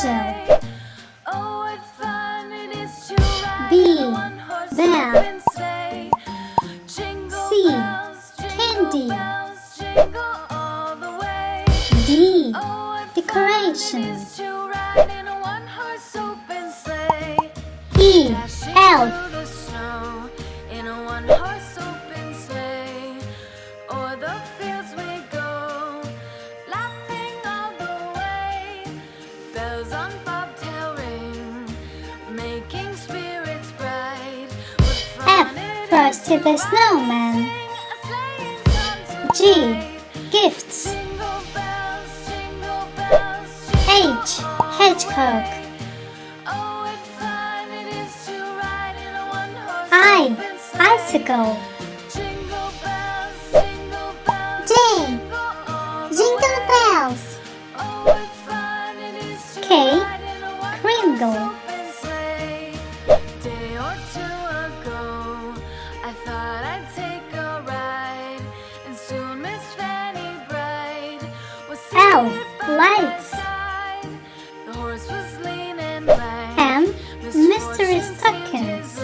Angel. B. Bell. C. Candy. D. Decorations. E. Elf. Bells on bobtail ring, making spirits bright. F. Frosty the Snowman. sing a sleighing song G. Gifts. Jingle bells, jingle bells, jingle H. Hedgehog. Oh, thought I'd take a ride, and soon Miss Fanny Bright was L. seated by my Lights. The horse was lean and lank. M. Misfortune Mystery seemed Stockings. his.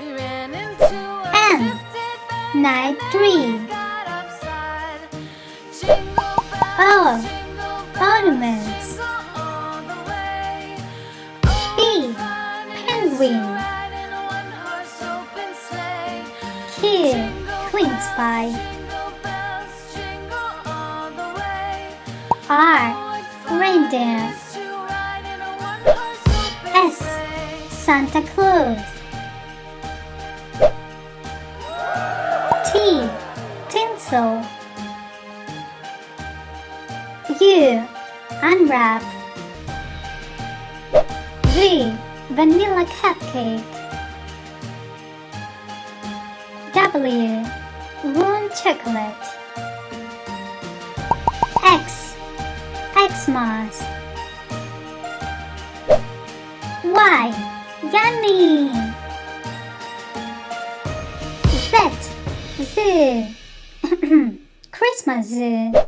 We ran into a N. Night and Tree. we got upside. Ride in a one-horse open S. Santa Claus. T. Tinsel. U. Unwrap. V. Vanilla cupcake. W. Warm chocolate. X. Xmas. Y. Yummy. Z. Z. Christmas.